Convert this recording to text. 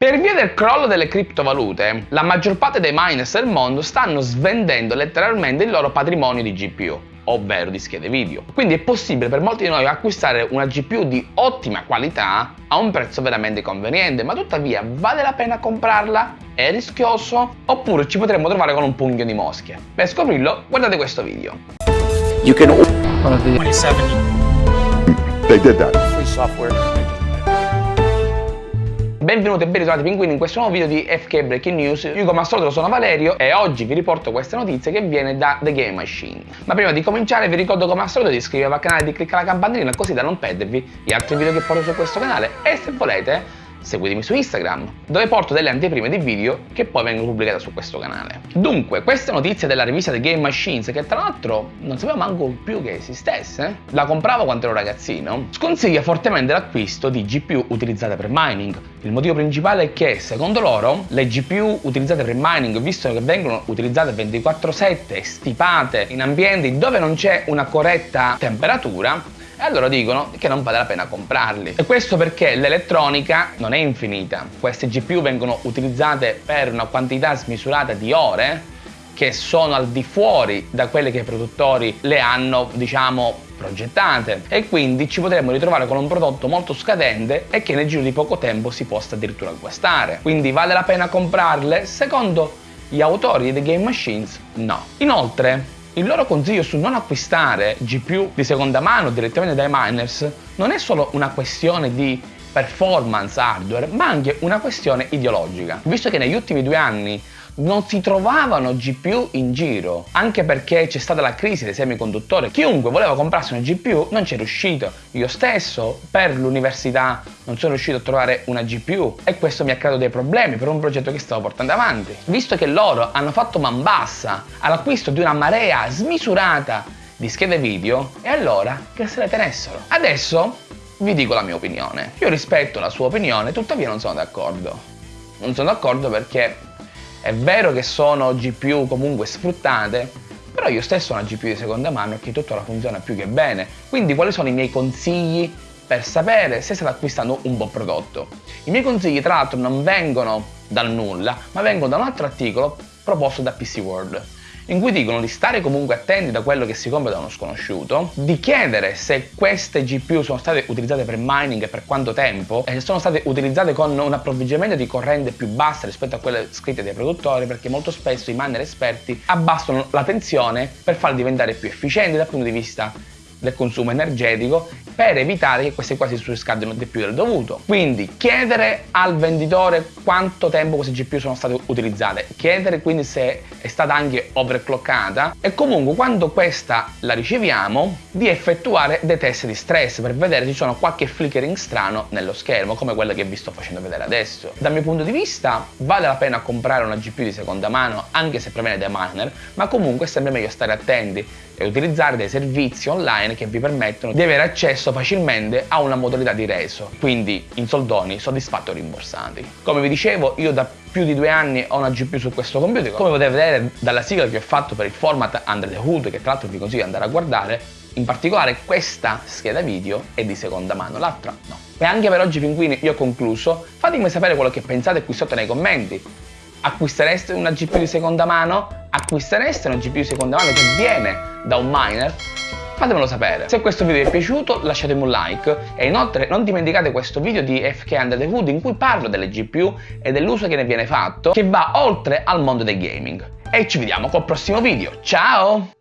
Per via del crollo delle criptovalute, la maggior parte dei miners del mondo stanno svendendo letteralmente il loro patrimonio di GPU ovvero di schede video. Quindi è possibile per molti di noi acquistare una GPU di ottima qualità a un prezzo veramente conveniente, ma tuttavia vale la pena comprarla? È rischioso? Oppure ci potremmo trovare con un pugno di mosche? Per scoprirlo guardate questo video. You can 27 They did that. free software. Benvenuti e ben ritrovati pinguini in questo nuovo video di FK Breaking News. Io come al solito sono Valerio e oggi vi riporto questa notizia che viene da The Game Machine. Ma prima di cominciare vi ricordo come al solito di iscrivervi al canale e di cliccare la campanellina così da non perdervi gli altri video che porto su questo canale e se volete seguitemi su Instagram, dove porto delle anteprime di video che poi vengono pubblicate su questo canale. Dunque, questa notizia della rivista The Game Machines, che tra l'altro non sapevo manco più che esistesse, la compravo quando ero ragazzino, sconsiglia fortemente l'acquisto di GPU utilizzate per mining. Il motivo principale è che, secondo loro, le GPU utilizzate per mining, visto che vengono utilizzate 24-7 stipate in ambienti dove non c'è una corretta temperatura, e allora dicono che non vale la pena comprarli. E questo perché l'elettronica non è infinita. Queste GPU vengono utilizzate per una quantità smisurata di ore che sono al di fuori da quelle che i produttori le hanno, diciamo, progettate e quindi ci potremmo ritrovare con un prodotto molto scadente e che nel giro di poco tempo si possa addirittura acquistare. Quindi vale la pena comprarle? Secondo gli autori di The Game Machines, no. Inoltre, il loro consiglio su non acquistare GPU di seconda mano direttamente dai miners non è solo una questione di performance hardware, ma anche una questione ideologica. Visto che negli ultimi due anni non si trovavano GPU in giro, anche perché c'è stata la crisi dei semiconduttori. Chiunque voleva comprarsi una GPU non c'è riuscito. Io stesso per l'università non sono riuscito a trovare una GPU e questo mi ha creato dei problemi per un progetto che stavo portando avanti. Visto che loro hanno fatto man bassa all'acquisto di una marea smisurata di schede video, e allora che se le tenessero. Adesso vi dico la mia opinione. Io rispetto la sua opinione, tuttavia non sono d'accordo. Non sono d'accordo perché è vero che sono GPU comunque sfruttate, però io stesso ho una GPU di seconda mano e che tuttora funziona più che bene. Quindi quali sono i miei consigli per sapere se state acquistando un buon prodotto? I miei consigli tra l'altro non vengono dal nulla, ma vengono da un altro articolo proposto da PC World in cui dicono di stare comunque attenti da quello che si compra da uno sconosciuto, di chiedere se queste GPU sono state utilizzate per mining e per quanto tempo, e se sono state utilizzate con un approvvigionamento di corrente più basso rispetto a quelle scritte dai produttori, perché molto spesso i miner esperti abbassano la tensione per farli diventare più efficienti dal punto di vista del consumo energetico per evitare che queste qua si surriscaldino di più del dovuto. Quindi chiedere al venditore quanto tempo queste GPU sono state utilizzate, chiedere quindi se è stata anche overclockata e comunque quando questa la riceviamo di effettuare dei test di stress per vedere se ci sono qualche flickering strano nello schermo come quello che vi sto facendo vedere adesso. Dal mio punto di vista vale la pena comprare una GPU di seconda mano anche se proviene dai miner ma comunque è sempre meglio stare attenti e utilizzare dei servizi online che vi permettono di avere accesso facilmente a una modalità di reso, quindi in soldoni soddisfatti o rimborsati. Come vi dicevo, io da più di due anni ho una GPU su questo computer, come potete vedere dalla sigla che ho fatto per il format Under the Hood, che tra l'altro vi consiglio di andare a guardare, in particolare questa scheda video è di seconda mano, l'altra no. E anche per oggi pinguini io ho concluso, fatemi sapere quello che pensate qui sotto nei commenti. Acquistereste una GPU di seconda mano? Acquistereste una GPU di seconda mano che viene da un miner? Fatemelo sapere. Se questo video vi è piaciuto lasciatemi un like e inoltre non dimenticate questo video di FK Under the Hood in cui parlo delle GPU e dell'uso che ne viene fatto che va oltre al mondo del gaming. E ci vediamo col prossimo video. Ciao!